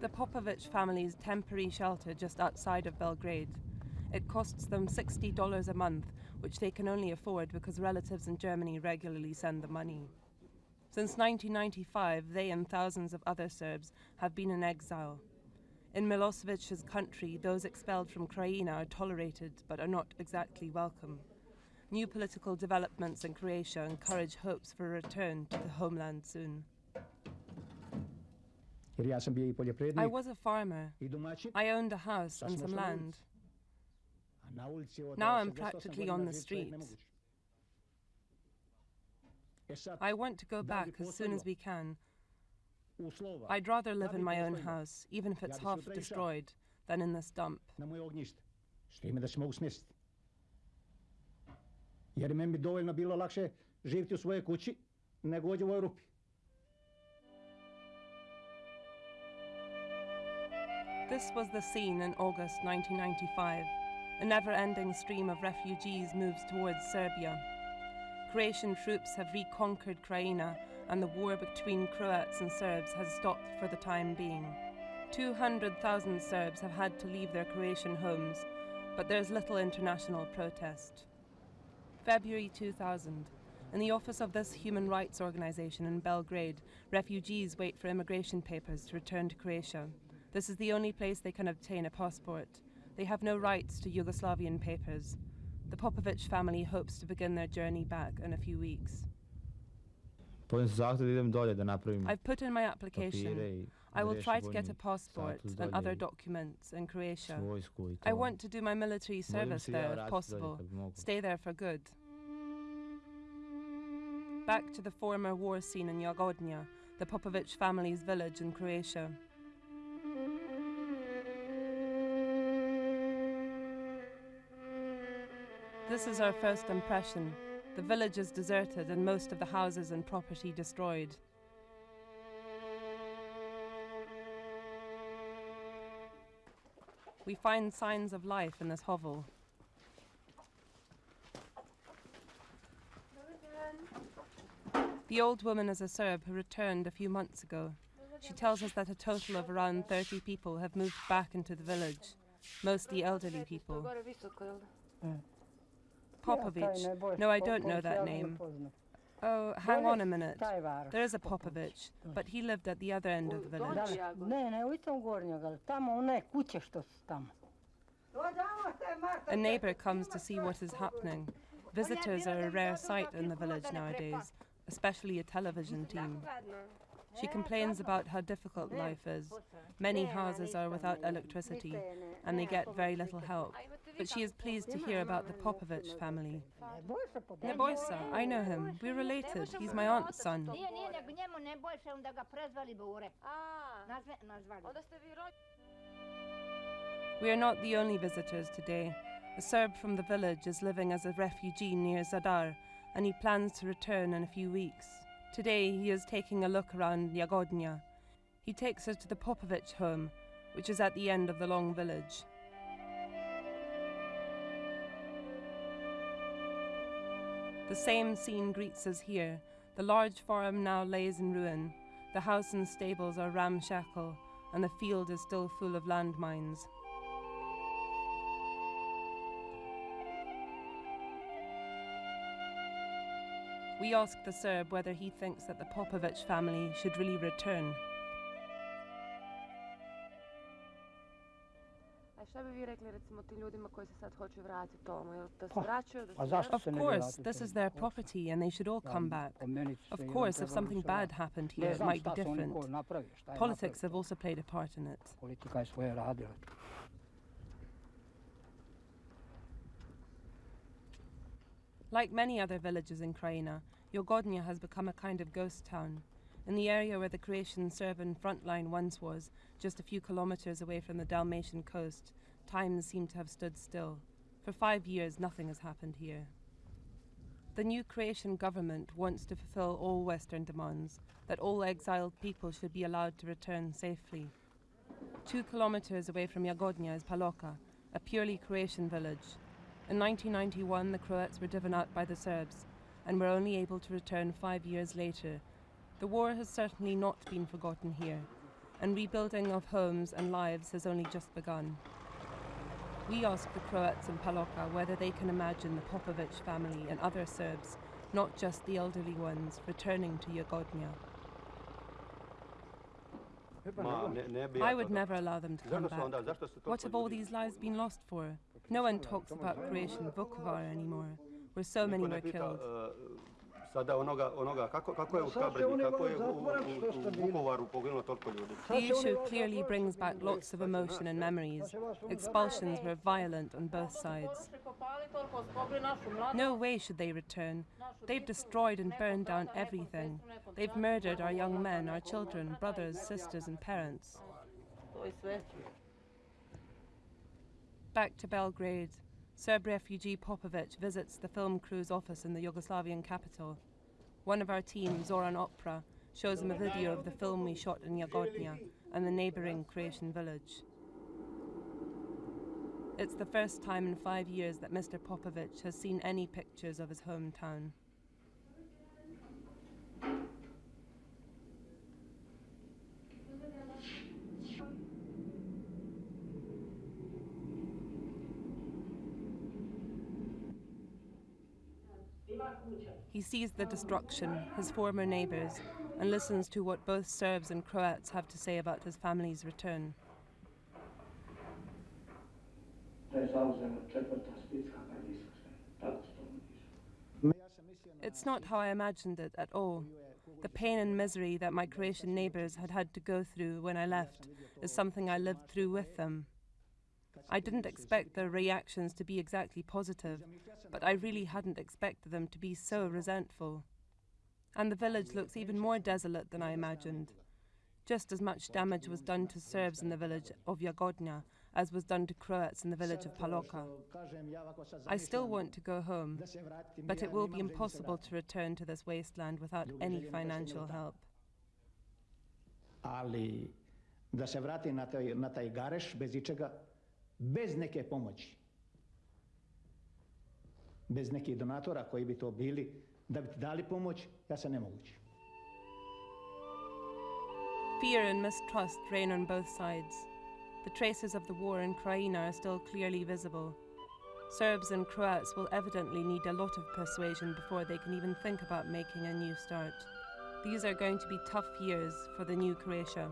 The Popovic family's temporary shelter just outside of Belgrade. It costs them $60 a month, which they can only afford because relatives in Germany regularly send the money. Since 1995, they and thousands of other Serbs have been in exile. In Milosevic's country, those expelled from Krajina are tolerated but are not exactly welcome. New political developments in Croatia encourage hopes for a return to the homeland soon. I was a farmer. I owned a house and some land. Now I'm practically on the streets. I want to go back as soon as we can. I'd rather live in my own house, even if it's half destroyed, than in this dump. Jer meni bi dovoljno bilo lakše živjeti u svojoj kući nego ovdje u Europi. This was the scene in August 1995. A never ending stream of refugees moves towards Serbia. Croatian troops have reconquered Krajina, and the war between Croats and Serbs has stopped for the time being. 200,000 Serbs have had to leave their Croatian homes, but there's little international protest. February 2000. In the office of this human rights organization in Belgrade, refugees wait for immigration papers to return to Croatia. This is the only place they can obtain a passport. They have no rights to Yugoslavian papers. The Popovic family hopes to begin their journey back in a few weeks. I've put in my application. I will try to get a passport and other documents in Croatia. I want to do my military service there if possible, stay there for good. Back to the former war scene in Jagodnja, the Popovic family's village in Croatia. This is our first impression. The village is deserted and most of the houses and property destroyed. We find signs of life in this hovel. The old woman is a Serb who returned a few months ago. She tells us that a total of around 30 people have moved back into the village, mostly elderly people. Mm. Popovic. No, I don't know that name. Oh, hang on a minute. There is a Popovic, but he lived at the other end of the village. A neighbor comes to see what is happening. Visitors are a rare sight in the village nowadays, especially a television team. She complains about how difficult life is. Many houses are without electricity, and they get very little help. But she is pleased to hear about the Popovic family. Nebojsa, I know him. We're related. He's my aunt's son. We are not the only visitors today. A Serb from the village is living as a refugee near Zadar, and he plans to return in a few weeks. Today he is taking a look around Jagodnja. He takes us to the Popovic home, which is at the end of the long village. The same scene greets us here. The large farm now lays in ruin. The house and stables are ramshackle, and the field is still full of landmines. We ask the Serb whether he thinks that the Popovic family should really return. Of course, this is their property and they should all come back. Of course, if something bad happened here, it might be different. Politics have also played a part in it. Like many other villages in Krajina, Jagodnja has become a kind of ghost town. In the area where the Croatian Serbian front line once was, just a few kilometers away from the Dalmatian coast, times seem to have stood still. For five years, nothing has happened here. The new Croatian government wants to fulfill all Western demands, that all exiled people should be allowed to return safely. Two kilometers away from Jagodnja is Paloka, a purely Croatian village, in 1991, the Croats were driven out by the Serbs and were only able to return five years later. The war has certainly not been forgotten here. and rebuilding of homes and lives has only just begun. We ask the Croats in Paloka whether they can imagine the Popovic family and other Serbs, not just the elderly ones, returning to Jagodnja. Ma, ne, ne bi ja I would never allow them to come back. onda, zašto su What have all these lives been lost for? No one talks about Croatian Vukovar anymore, where so many Niko were pita, killed. uh, sada onoga, onoga kako, kako je u Sad će Škabrnji, oni kako je u, u, u. Vukovaru poginulo toliko ljudi. The issue clearly brings back lots of emotion and memories. Expulsions were violent on both sides. No way should they return. They've destroyed and burned down everything. They've murdered our young men, our children, brothers, sisters, and parents. Back to Belgrade, Serb refugee Popovic visits the film crew's office in the Yugoslavian capital. One of our team, Zoran Opera, shows him a video of the film we shot in Jagodnja and the neighbouring Croatian village. It's the first time in five years that Mr. Popovic has seen any pictures of his hometown. He sees the destruction, his former neighbours, and listens to what both Serbs and Croats have to say about his family's return. It's not how I imagined it at all. The pain and misery that my Croatian neighbours had had to go through when I left is something I lived through with them. I didn't expect their reactions to be exactly positive, but I really hadn't expected them to be so resentful. And the village looks even more desolate than I imagined. Just as much damage was done to Serbs in the village of Jagodnja as was done to Croats in the village of Paloka. I still want to go home, but it will be impossible to return to this wasteland without any financial help. Ali da se vratim na taj, na taj gareš bez ičega, bez neke pomoći. Bez nekih donatora koji bi to bili, da bi ti dali pomoć, ja se ne mogu ući. Fear and mistrust reign on both sides. The traces of the war in Krajina are still clearly visible. Serbs and Croats will evidently need a lot of persuasion before they can even think about making a new start. These are going to be tough years for the new Croatia.